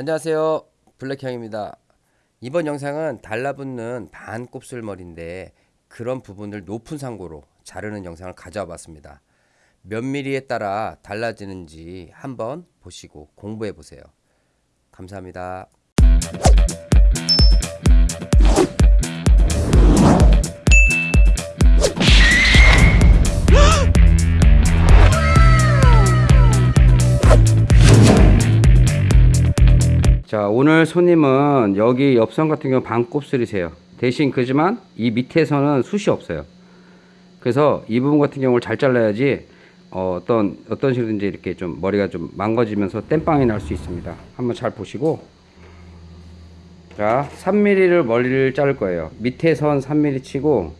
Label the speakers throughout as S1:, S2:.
S1: 안녕하세요. 블랙형입니다. 이번 영상은 달라붙는 반 곱슬머리인데 그런 부분을 높은 상고로 자르는 영상을 가져와 봤습니다. 몇 미리에 따라 달라지는지 한번 보시고 공부해 보세요. 감사합니다 자 오늘 손님은 여기 옆선 같은 경우 반곱슬이세요. 대신 그지만 이 밑에서는 숱이 없어요. 그래서 이 부분 같은 경우를 잘 잘라야지 어, 어떤 어떤 식으로든지 이렇게 좀 머리가 좀 망가지면서 땜빵이 날 수 있습니다. 한번 잘 보시고. 자 3mm를 머리를 자를 거예요. 밑에 선 3mm 치고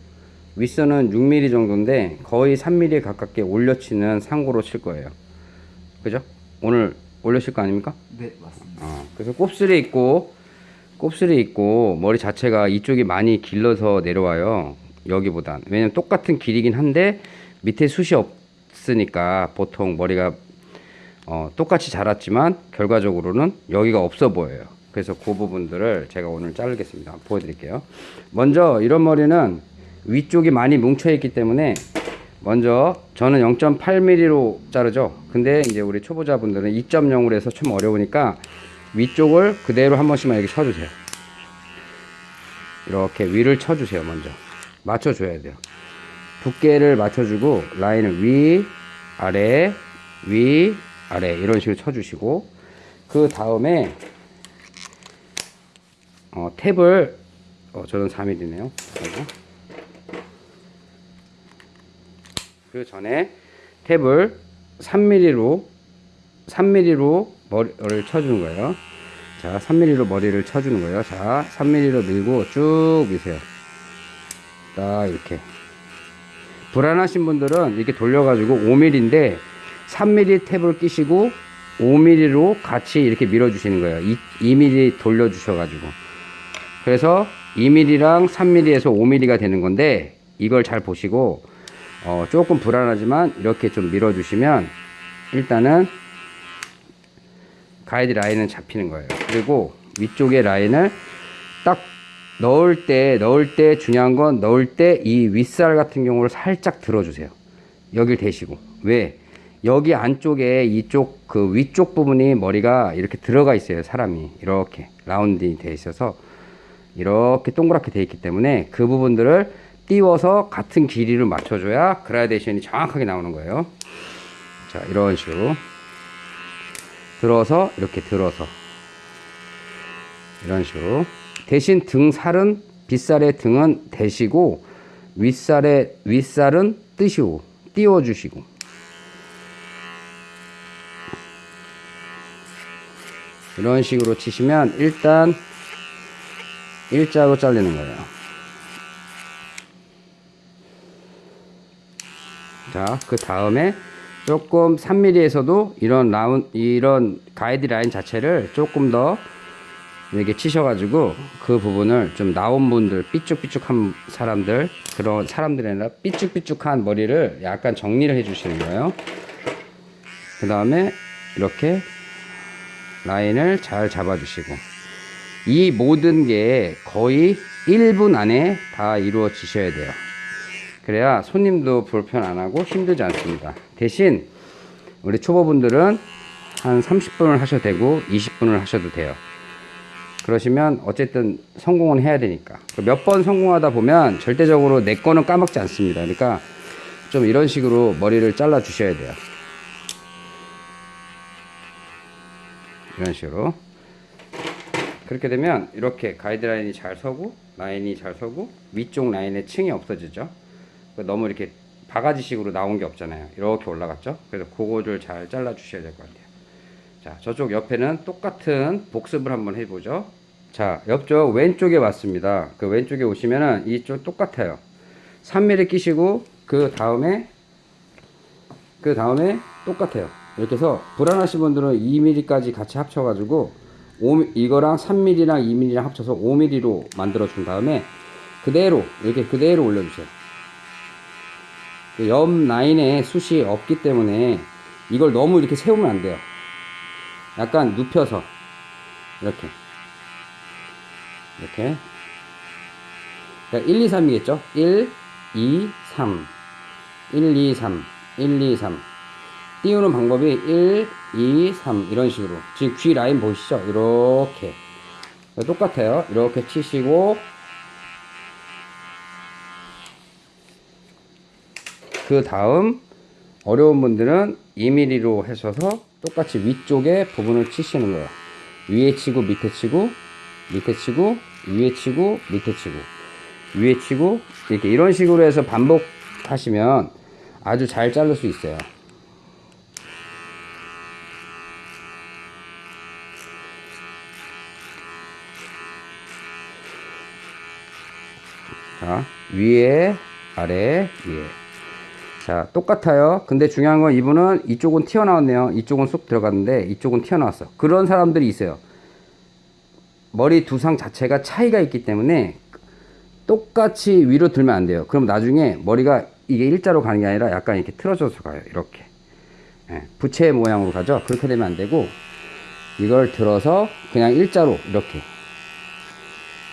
S1: 윗선은 6mm 정도인데 거의 3mm 가깝게 올려치는 상고로 칠 거예요. 그죠? 오늘 올려칠 거 아닙니까?
S2: 네 맞습니다.
S1: 어, 그래서 곱슬이 있고 곱슬이 있고 머리 자체가 이쪽이 많이 길러서 내려와요. 여기보단. 왜냐면 똑같은 길이긴 한데 밑에 숱이 없으니까 보통 머리가 어, 똑같이 자랐지만 결과적으로는 여기가 없어 보여요. 그래서 그 부분들을 제가 오늘 자르겠습니다. 보여드릴게요. 먼저 이런 머리는 위쪽이 많이 뭉쳐 있기 때문에 먼저 저는 0.8mm로 자르죠. 근데 이제 우리 초보자분들은 2.0으로 해서 좀 어려우니까 위쪽을 그대로 한 번씩만 이렇게 쳐주세요. 이렇게 위를 쳐주세요 먼저. 맞춰줘야 돼요. 두께를 맞춰주고 라인을 위 아래 위 아래 이런 식으로 쳐주시고 그 다음에 어, 탭을 어, 저는 4mm네요 그 전에 탭을 3mm로 3mm로 머리를 쳐주는 거예요. 자, 3mm로 머리를 쳐주는 거예요. 자, 3mm로 밀고 쭉 미세요. 딱 이렇게. 불안하신 분들은 이렇게 돌려가지고 5mm인데 3mm 탭을 끼시고 5mm로 같이 이렇게 밀어주시는 거예요. 2, 2mm 돌려주셔가지고. 그래서 2mm랑 3mm에서 5mm가 되는 건데 이걸 잘 보시고 어, 조금 불안하지만 이렇게 좀 밀어주시면 일단은 가이드 라인은 잡히는 거예요. 그리고 위쪽에 라인을 딱 넣을 때, 넣을 때 중요한 건 넣을 때 이 윗살 같은 경우를 살짝 들어주세요. 여길 대시고. 왜? 여기 안쪽에 이쪽 그 위쪽 부분이 머리가 이렇게 들어가 있어요. 사람이. 이렇게 라운딩이 돼 있어서 이렇게 동그랗게 돼 있기 때문에 그 부분들을 띄워서 같은 길이를 맞춰줘야 그라데이션이 정확하게 나오는 거예요. 자, 이런 식으로. 들어서, 이렇게 들어서. 이런 식으로. 대신 등살은, 빗살의 등은 대시고, 윗살의, 윗살은 뜨시고, 띄워주시고. 이런 식으로 치시면 일단 일자로 잘리는 거예요. 자, 그 다음에 조금 3mm에서도 이런 라운, 이런 가이드 라인 자체를 조금 더 이렇게 치셔가지고 그 부분을 좀 나온 분들, 삐쭉삐쭉한 사람들, 그런 사람들이 아니라 삐쭉삐쭉한 머리를 약간 정리를 해주시는 거예요. 그 다음에 이렇게 라인을 잘 잡아주시고 이 모든 게 거의 1분 안에 다 이루어지셔야 돼요. 그래야 손님도 불편 안 하고 힘들지 않습니다. 대신 우리 초보분들은 한 30분을 하셔도 되고 20분을 하셔도 돼요. 그러시면 어쨌든 성공은 해야 되니까. 몇 번 성공하다 보면 절대적으로 내 거는 까먹지 않습니다. 그러니까 좀 이런 식으로 머리를 잘라 주셔야 돼요. 이런 식으로. 그렇게 되면 이렇게 가이드라인이 잘 서고 라인이 잘 서고 위쪽 라인에 층이 없어지죠. 너무 이렇게 바가지식으로 나온 게 없잖아요. 이렇게 올라갔죠. 그래서 그거를 잘 잘라 주셔야 될 것 같아요. 자, 저쪽 옆에는 똑같은 복습을 한번 해보죠. 자, 옆쪽 왼쪽에 왔습니다. 그 왼쪽에 오시면은 이쪽 똑같아요. 3mm 끼시고 그 다음에 그 다음에 똑같아요. 이렇게 해서 불안하신 분들은 2mm까지 같이 합쳐가지고 5, 이거랑 3mm랑 2mm랑 합쳐서 5mm로 만들어 준 다음에 그대로 이렇게 그대로 올려주세요. 옆 라인에 숱이 없기 때문에 이걸 너무 이렇게 세우면 안 돼요. 약간 눕혀서. 이렇게. 이렇게. 그러니까 1, 2, 3이겠죠? 1, 2, 3 1, 2, 3 1, 2, 3 띄우는 방법이 1, 2, 3 이런 식으로. 지금 귀 라인 보이시죠? 이렇게. 똑같아요. 이렇게 치시고 그 다음 어려운 분들은 2mm로 하셔서 똑같이 위쪽에 부분을 치시는 거예요. 위에 치고 밑에 치고 밑에 치고 위에 치고 밑에 치고 위에 치고 이렇게 이런 식으로 해서 반복하시면 아주 잘 자를 수 있어요. 자 위에 아래 위에 자 똑같아요. 근데 중요한 건 이분은 이쪽은 튀어나왔네요. 이쪽은 쏙 들어갔는데 이쪽은 튀어나왔어. 그런 사람들이 있어요. 머리 두상 자체가 차이가 있기 때문에 똑같이 위로 들면 안 돼요. 그럼 나중에 머리가 이게 일자로 가는 게 아니라 약간 이렇게 틀어져서 가요. 이렇게. 예, 부채 모양으로 가죠. 그렇게 되면 안 되고 이걸 들어서 그냥 일자로 이렇게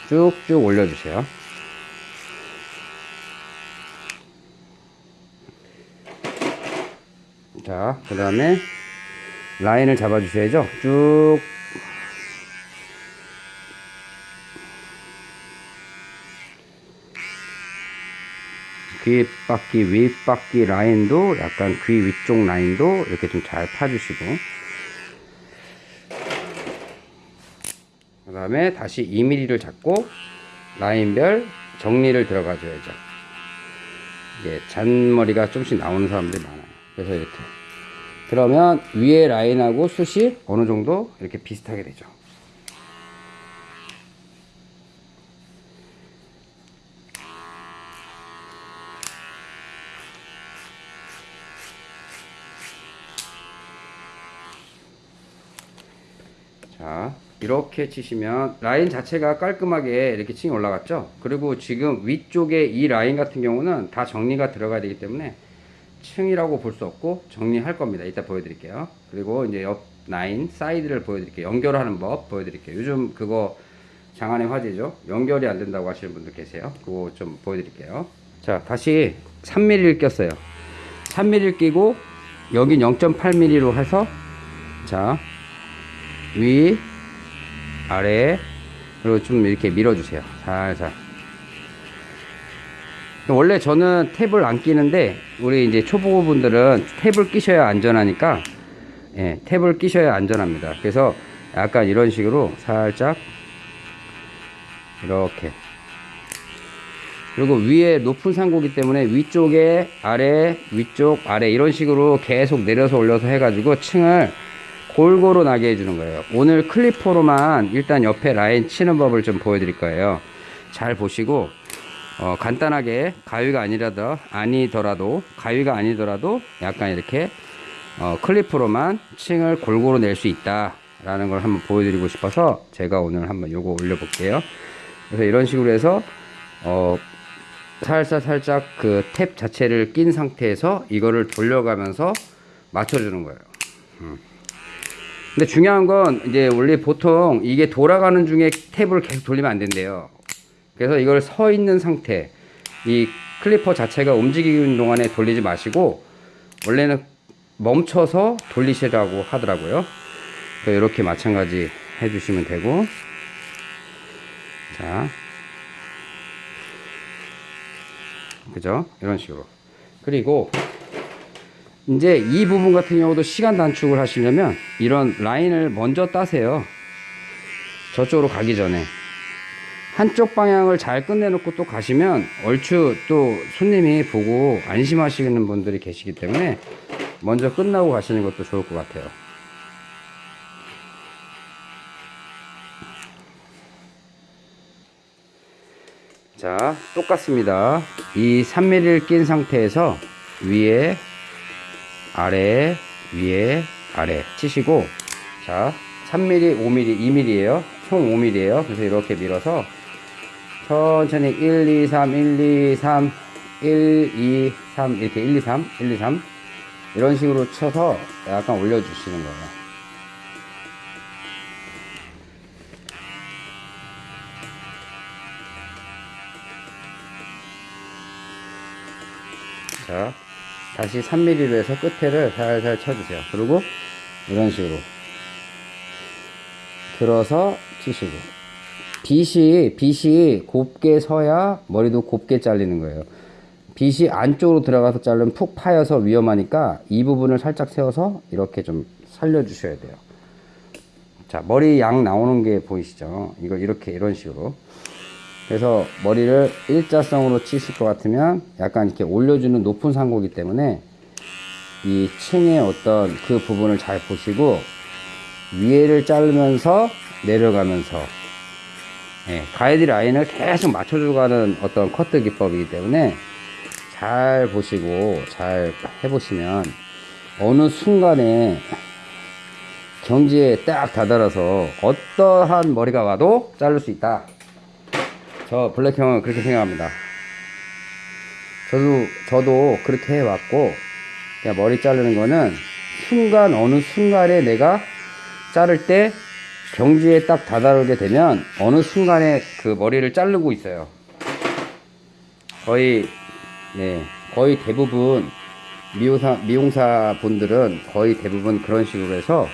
S1: 쭉쭉 올려주세요 자, 그 다음에 라인을 잡아 주셔야죠. 쭉. 귀바퀴, 윗바퀴 라인도 약간 귀 위쪽 라인도 이렇게 좀 잘 파주시고. 그 다음에 다시 2mm를 잡고 라인별 정리를 들어가 줘야죠. 이게 잔머리가 좀씩 나오는 사람들이 많아요. 그래서 이렇게 그러면 위에 라인하고 숱이 어느 정도 이렇게 비슷하게 되죠. 자 이렇게 치시면 라인 자체가 깔끔하게 이렇게 층이 올라갔죠? 그리고 지금 위쪽에 이 라인 같은 경우는 다 정리가 들어가야 되기 때문에 층이라고 볼 수 없고 정리할 겁니다. 이따 보여드릴게요. 그리고 이제 옆 라인 side를 보여드릴게요. 연결하는 법 보여드릴게요. 요즘 그거 장안의 화제죠. 연결이 안 된다고 하시는 분들 계세요. 그거 좀 보여드릴게요. 자 다시 3mm를 꼈어요. 3mm를 끼고 여긴 0.8mm로 해서 자 위 아래 그리고 좀 이렇게 밀어주세요. 살살. 원래 저는 탭을 안 끼는데 우리 이제 초보분들은 탭을 끼셔야 안전하니까 예, 탭을 끼셔야 안전합니다. 그래서 약간 이런 식으로 살짝 이렇게 그리고 위에 높은 상고기 때문에 위쪽에 아래 위쪽 아래 이런 식으로 계속 내려서 올려서 해가지고 층을 골고루 나게 해주는 거예요. 오늘 클리퍼로만 일단 옆에 라인 치는 법을 좀 보여드릴 거예요. 잘 보시고 어, 간단하게 가위가 아니라도 아니더라도 가위가 아니더라도 약간 이렇게 어, 클리프로만 층을 골고루 낼 수 있다 라는 걸 한번 보여드리고 싶어서 제가 오늘 한번 요거 올려 볼게요. 그래서 이런 식으로 해서 어, 살살 살짝 그 탭 자체를 낀 상태에서 이거를 돌려가면서 맞춰주는 거예요. 음. 근데 중요한 건 이제 원래 보통 이게 돌아가는 중에 탭을 계속 돌리면 안 된대요 그래서 이걸 서 있는 상태 이 클리퍼 자체가 움직이는 동안에 돌리지 마시고 원래는 멈춰서 돌리시라고 하더라고요. 이렇게 마찬가지 해주시면 되고. 자. 그죠? 이런 식으로. 그리고 이제 이 부분 같은 경우도 시간 단축을 하시려면 이런 라인을 먼저 따세요. 저쪽으로 가기 전에 한쪽 방향을 잘 끝내놓고 또 가시면 얼추 또 손님이 보고 안심하시는 분들이 계시기 때문에 먼저 끝나고 가시는 것도 좋을 것 같아요. 자 똑같습니다. 이 3mm를 낀 상태에서 위에 아래 위에 아래 치시고 자 3mm 5mm 2mm에요. 총 5mm에요. 그래서 이렇게 밀어서 천천히 1, 2, 3, 1, 2, 3, 1, 2, 3 이렇게 1, 2, 3, 1, 2, 3 이런 식으로 쳐서 약간 올려주시는 거예요. 자, 다시 3mm로 해서 끝에를 살살 쳐주세요. 그리고 이런 식으로 들어서 치시고 빗이 빗이 곱게 서야 머리도 곱게 잘리는 거예요. 빗이 안쪽으로 들어가서 자르면 푹 파여서 위험하니까 이 부분을 살짝 세워서 이렇게 좀 살려 주셔야 돼요. 자, 머리 양 나오는 게 보이시죠? 이거 이렇게 이런 식으로. 그래서 머리를 일자성으로 치실 것 같으면 약간 이렇게 올려주는 높은 상고기 때문에 이 층의 어떤 그 부분을 잘 보시고 위에를 자르면서 내려가면서 예, 가이드 라인을 계속 맞춰주고 가는 어떤 커트 기법이기 때문에 잘 보시고 잘 해보시면 어느 순간에 경지에 딱 다다라서 어떠한 머리가 와도 자를 수 있다. 저 블랙 형은 그렇게 생각합니다. 저도 저도 그렇게 해왔고 머리 자르는 거는 순간 어느 순간에 내가 자를 때 경지에 딱 다다르게 되면 어느 순간에 그 머리를 자르고 있어요. 거의 네 거의 대부분 미용사 미용사 분들은 거의 대부분 그런 식으로 해서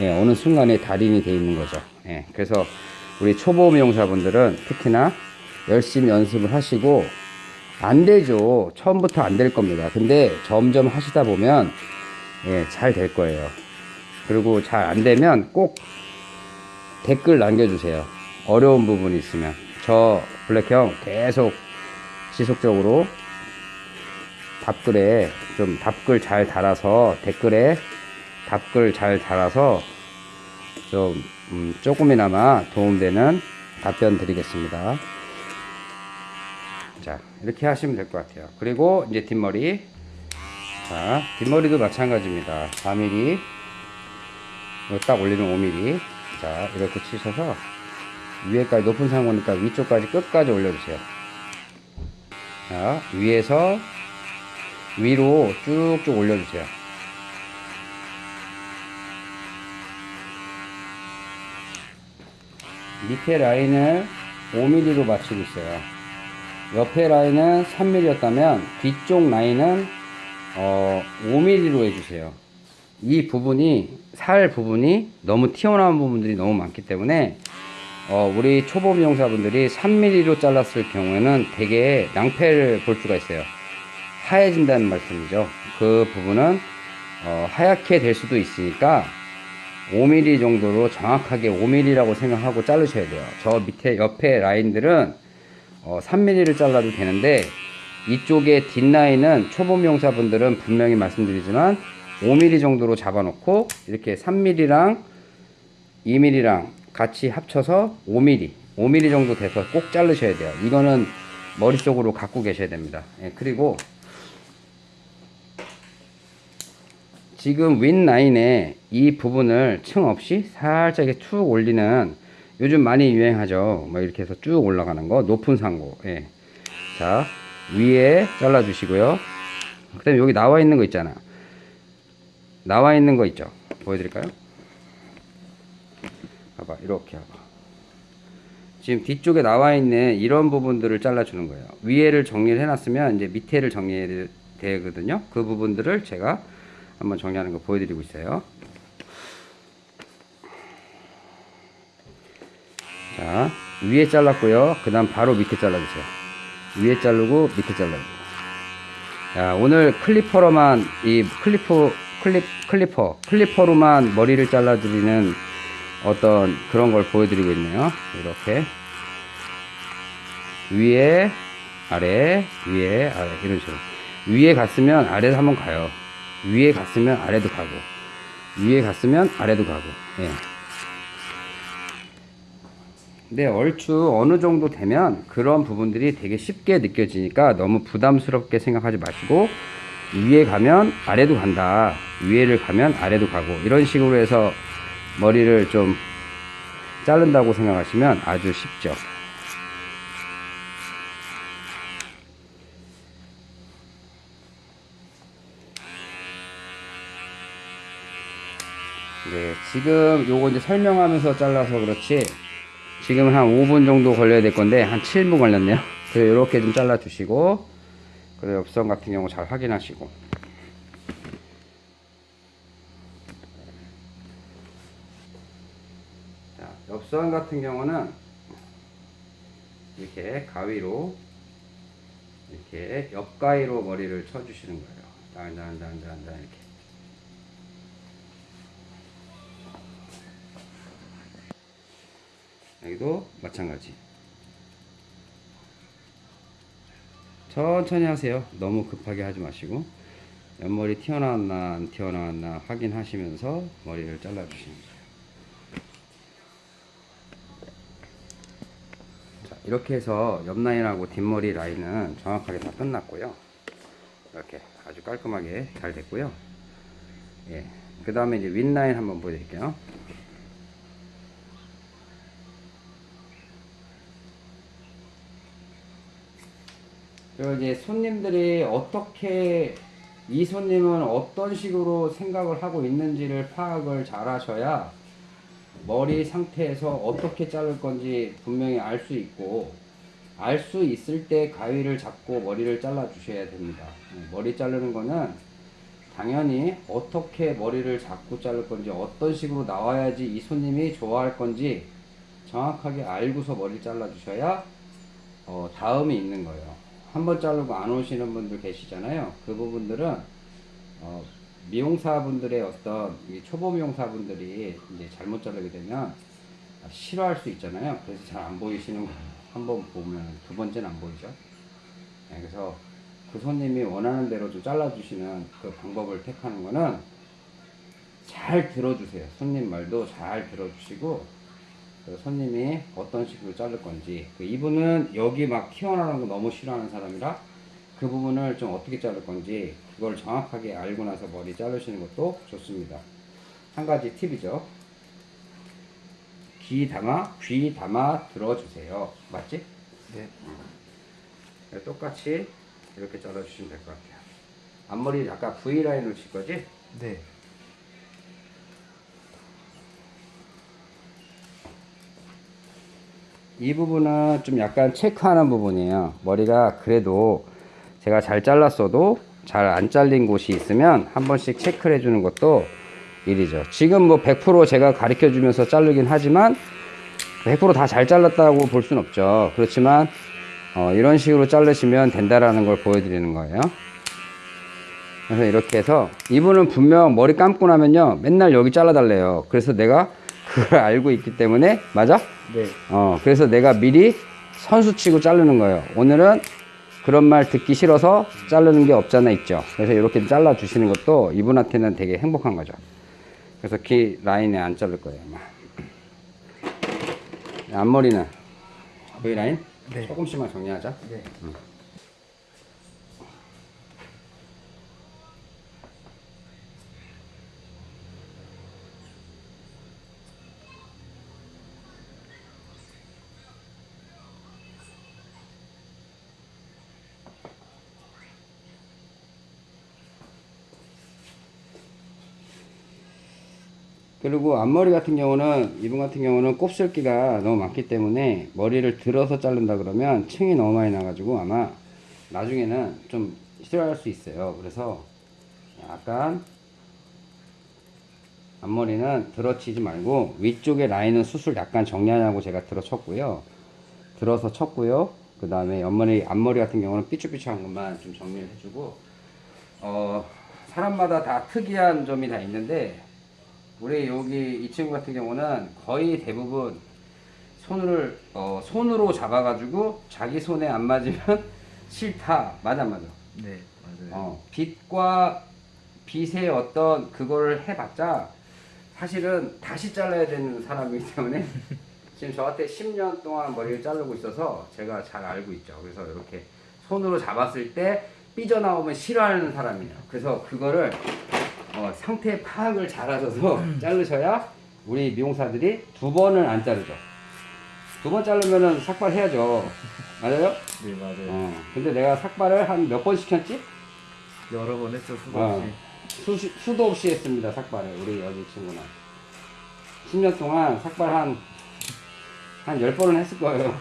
S1: 예, 어느 순간에 달인이 돼 있는 거죠. 예, 그래서 우리 초보 미용사 분들은 특히나 열심히 연습을 하시고 안 되죠. 처음부터 안 될 겁니다. 근데 점점 하시다 보면 예, 잘 될 거예요. 그리고 잘 안 되면 꼭 댓글 남겨주세요. 어려운 부분이 있으면 저 블랙형 계속 지속적으로 답글에 좀 답글 잘 달아서 댓글에 답글 잘 달아서 좀 음, 조금이나마 도움되는 답변 드리겠습니다. 자 이렇게 하시면 될 것 같아요. 그리고 이제 뒷머리 자 뒷머리도 마찬가지입니다. 4mm 이거 딱 올리면 5mm 자 이렇게 치셔서 위에까지 높은 상고니까 위쪽까지 끝까지 올려주세요. 자 위에서 위로 쭉쭉 올려주세요. 밑에 라인을 5mm로 맞추고 있어요. 옆에 라인은 3mm였다면 뒤쪽 라인은 어, 5mm로 해주세요. 이 부분이 살 부분이 너무 튀어나온 부분들이 너무 많기 때문에 어, 우리 초보 미용사분들이 3mm로 잘랐을 경우에는 되게 낭패를 볼 수가 있어요. 하얘진다는 말씀이죠. 그 부분은 어, 하얗게 될 수도 있으니까 5mm 정도로 정확하게 5mm라고 생각하고 자르셔야 돼요. 저 밑에 옆에 라인들은 어, 3mm를 잘라도 되는데 이쪽에 뒷라인은 초보 미용사분들은 분명히 말씀드리지만 5mm 정도로 잡아놓고 이렇게 3mm랑 2mm랑 같이 합쳐서 5mm 5mm 정도 돼서 꼭 자르셔야 돼요. 이거는 머릿속으로 갖고 계셔야 됩니다. 예, 그리고 지금 윗라인에 이 부분을 층 없이 살짝 이렇게 툭 올리는 요즘 많이 유행하죠. 뭐 이렇게 해서 쭉 올라가는 거 높은 상고. 예. 자 위에 잘라 주시고요. 그 다음에 여기 나와 있는 거 있잖아. 나와 있는 거 있죠. 보여드릴까요? 봐봐 이렇게 봐봐. 지금 뒤쪽에 나와 있는 이런 부분들을 잘라 주는 거예요. 위에를 정리를 해놨으면 이제 밑에를 정리해야 되거든요. 그 부분들을 제가 한번 정리하는 거 보여드리고 있어요. 자, 위에 잘랐고요. 그 다음 바로 밑에 잘라주세요. 위에 자르고 밑에 잘라주고. 자, 오늘 clipper로만, 이 clipper, clip, clipper, clipper로만 머리를 잘라드리는 어떤 그런 걸 보여드리고 있네요. 이렇게. 위에, 아래, 위에, 아래, 이런 식으로. 위에 갔으면 아래도 한번 가요. 위에 갔으면 아래도 가고 위에 갔으면 아래도 가고 예. 근데 얼추 어느 정도 되면 그런 부분들이 되게 쉽게 느껴지니까 너무 부담스럽게 생각하지 마시고 위에 가면 아래도 간다. 위에를 가면 아래도 가고. 이런 식으로 해서 머리를 좀 자른다고 생각하시면 아주 쉽죠. 네, 지금 요거 이제 설명하면서 잘라서 그렇지. 지금 한 5분 정도 걸려야 될 건데 한 7분 걸렸네요. 그래서 이렇게 좀 잘라 주시고 그리고 옆선 같은 경우 잘 확인하시고 자, 옆선 같은 경우는 이렇게 가위로 이렇게 옆가위로 머리를 쳐주시는 거예요. 단단단단단 이렇게. 여기도 마찬가지. 천천히 하세요. 너무 급하게 하지 마시고 옆머리 튀어나왔나 안 튀어나왔나 확인하시면서 머리를 잘라주시는 거예요. 자, 이렇게 해서 옆 라인하고 뒷머리 라인은 정확하게 다 끝났고요. 이렇게 아주 깔끔하게 잘 됐고요. 예. 그 다음에 이제 윗 라인 한번 보여드릴게요. 그리고 이제 손님들이 어떻게 이 손님은 어떤 식으로 생각을 하고 있는지를 파악을 잘 하셔야 머리 상태에서 어떻게 자를 건지 분명히 알 수 있고 알 수 있을 때 가위를 잡고 머리를 잘라 주셔야 됩니다. 네, 머리 자르는 거는 당연히 어떻게 머리를 잡고 자를 건지 어떤 식으로 나와야지 이 손님이 좋아할 건지 정확하게 알고서 머리 잘라 주셔야 어, 다음이 있는 거예요. 한 번 자르고 안 오시는 분들 계시잖아요. 그 부분들은 어, 미용사분들의 어떤 이 초보 미용사분들이 이제 잘못 자르게 되면 싫어할 수 있잖아요. 그래서 잘 안 보이시는 거예요. 한번 보면 두 번째는 안 보이죠. 네, 그래서 그 손님이 원하는 대로 좀 잘라주시는 그 방법을 택하는 거는 잘 들어주세요. 손님 말도 잘 들어주시고 그 손님이 어떤 식으로 자를 건지 그 이분은 여기 막 튀어나오는 거 너무 싫어하는 사람이라 그 부분을 좀 어떻게 자를 건지 그걸 정확하게 알고 나서 머리 자르시는 것도 좋습니다 한 가지 팁이죠 귀 담아 귀 담아 들어주세요 맞지?
S2: 네.
S1: 네, 똑같이 이렇게 잘라주시면 될 것 같아요 앞머리 약간 V라인으로 칠 거지?
S2: 네.
S1: 이 부분은 좀 약간 체크하는 부분이에요. 머리가 그래도 제가 잘 잘랐어도 잘 안 잘린 곳이 있으면 한 번씩 체크를 해주는 것도 일이죠. 지금 뭐 100% 제가 가르쳐 주면서 자르긴 하지만 100%다 잘 잘랐다고 볼 순 없죠. 그렇지만 어, 이런 식으로 자르시면 된다라는 걸 보여드리는 거예요. 그래서 이렇게 해서 이분은 분명 머리 감고 나면요 맨날 여기 잘라달래요. 그래서 내가 그걸 알고 있기 때문에 맞아?
S2: 네.
S1: 어, 그래서 내가 미리 선수 치고 자르는 거예요. 오늘은 그런 말 듣기 싫어서 자르는 게 없잖아 있죠. 그래서 이렇게 잘라 주시는 것도 이분한테는 되게 행복한 거죠. 그래서 귀 라인에 안 자를 거예요. 아마. 앞머리는 V 라인
S2: 네.
S1: 조금씩만 정리하자.
S2: 네.
S1: 그리고 앞머리 같은 경우는 이분 같은 경우는 곱슬기가 너무 많기 때문에 머리를 들어서 자른다 그러면 층이 너무 많이 나가지고 아마 나중에는 좀 싫어할 수 있어요. 그래서 약간 앞머리는 들어치지 말고 위쪽에 라인은 수술 약간 정리하냐고 제가 들어쳤고요. 들어서 쳤고요. 그 다음에 옆머리 앞머리 같은 경우는 삐쭉삐쭉한 것만 좀 정리를 해주고 어 사람마다 다 특이한 점이 다 있는데 우리 여기 이 친구 같은 경우는 거의 대부분 손을 어, 손으로 잡아가지고 자기 손에 안 맞으면 싫다 맞아 안 맞아
S2: 네. 맞아요.
S1: 어, 빛과 빛의 어떤 그걸 해봤자 사실은 다시 잘라야 되는 사람이기 때문에 지금 저한테 10년 동안 머리를 자르고 있어서 제가 잘 알고 있죠. 그래서 이렇게 손으로 잡았을 때 삐져나오면 싫어하는 사람이에요. 그래서 그거를 어, 상태 파악을 잘 하셔서 자르셔야 우리 미용사들이 두 번을 안 자르죠. 두 번 자르면은 삭발해야죠. 맞아요?
S2: 네, 맞아요.
S1: 어. 근데 내가 삭발을 한 몇 번 시켰지?
S2: 여러 번 했죠, 수고
S1: 어,
S2: 없이.
S1: 수, 수도 없이 했습니다 삭발을 우리 여기 친구는 10년 동안 삭발 한 한 10번은 했을 거예요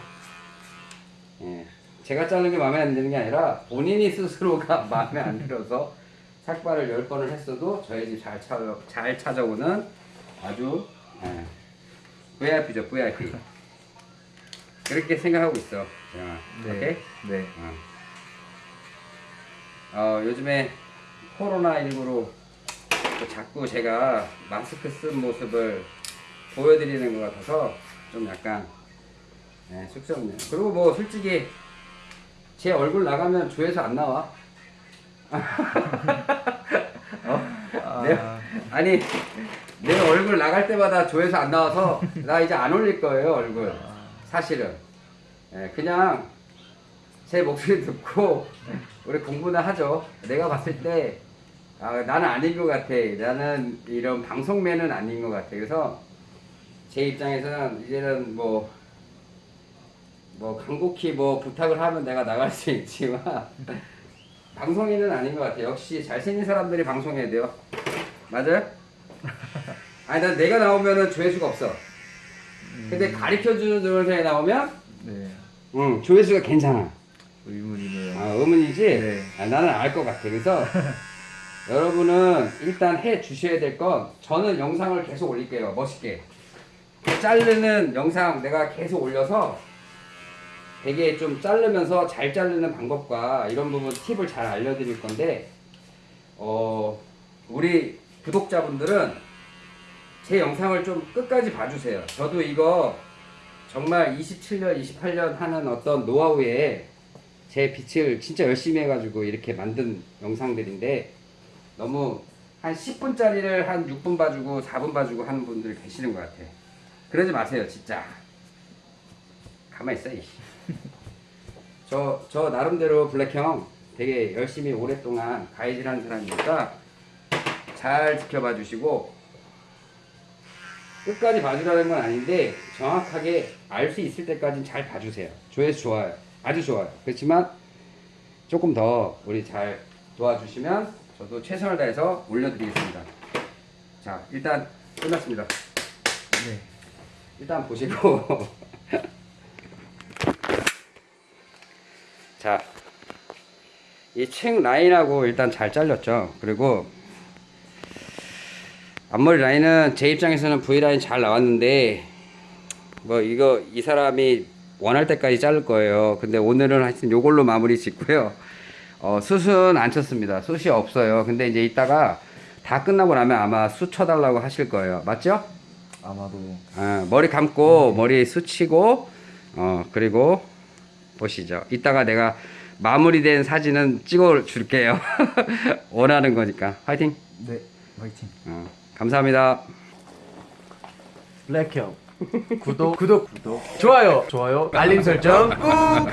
S1: 예. 제가 자른 게 마음에 안 드는 게 아니라 본인이 스스로가 마음에 안 들어서 삭발을 열 번을 했어도 저희 집 잘 찾아 잘 찾아오는 아주 예, VIP죠 VIP. 그렇게 생각하고 있어. 자, 오케이.
S2: 네.
S1: 어. 어, 요즘에 코로나 19로 자꾸 제가 마스크 쓴 모습을 보여드리는 것 같아서 좀 약간 네, 쑥스럽네요. 그리고 뭐 솔직히 제 얼굴 나가면 조회수 안 나와.
S2: 아,
S1: 네. 아니 내 얼굴 나갈 때마다 조회수 안 나와서 나 이제 안 올릴 거예요 얼굴. 사실은 예, 그냥 제 목소리 듣고 우리 공부나 하죠. 내가 봤을 때 아, 나는 아닌 것 같아. 나는 이런 방송맨은 아닌 것 같아. 그래서 제 입장에서는 이제는 뭐, 뭐 간곡히 뭐 부탁을 하면 내가 나갈 수 있지만 방송인은 아닌 것 같아. 역시 잘생긴 사람들이 방송해야 돼요. 맞아요? 아니 난 내가 나오면은 조회수가 없어. 근데 가르쳐주는 동영상이 나오면
S2: 네.
S1: 응 조회수가 괜찮아.
S2: 의문이네요.
S1: 아 의문이지?
S2: 네.
S1: 아, 나는 알 것 같아. 그래서 여러분은 일단 해 주셔야 될 건 저는 영상을 계속 올릴게요. 멋있게. 자르는 영상 내가 계속 올려서 되게 좀 자르면서 잘 자르는 방법과 이런 부분 팁을 잘 알려드릴 건데 어 우리 구독자분들은 제 영상을 좀 끝까지 봐주세요. 저도 이거 정말 27년, 28년 하는 어떤 노하우에 제 빛을 진짜 열심히 해가지고 이렇게 만든 영상들인데 너무 한 10분짜리를 한 6분 봐주고 4분 봐주고 하는 분들 계시는 것 같아. 그러지 마세요, 진짜. 가만히 있어, 이. 저, 저 나름대로 블랙형 되게 열심히 오랫동안 가이드하는 사람이니까 잘 지켜봐 주시고 끝까지 봐주라는 건 아닌데 정확하게 알 수 있을 때까지는 잘 봐주세요. 조회수 좋아요. 아주 좋아요. 그렇지만 조금 더 우리 잘 도와주시면 저도 최선을 다해서 올려드리겠습니다. 자, 일단 끝났습니다.
S2: 네.
S1: 일단 보시고 자, 이 책 라인하고 일단 잘 잘렸죠. 그리고 앞머리 라인은 제 입장에서는 V 라인 잘 나왔는데 뭐 이거 이 사람이 원할 때까지 자를 거예요. 근데 오늘은 하여튼 요걸로 마무리 짓고요. 어, 숱은 안 쳤습니다. 숱이 없어요. 근데 이제 이따가 다 끝나고 나면 아마 숱 쳐달라고 하실 거예요. 맞죠?
S2: 아마도
S1: 아, 머리 감고 머리 스치고 어 그리고 보시죠. 이따가 내가 마무리된 사진은 찍어 줄게요. 원하는 거니까. 화이팅.
S2: 네. 화이팅.
S1: 어, 감사합니다.
S3: 블랙형 구독 구독 구독 좋아요 좋아요 알림 설정 꾹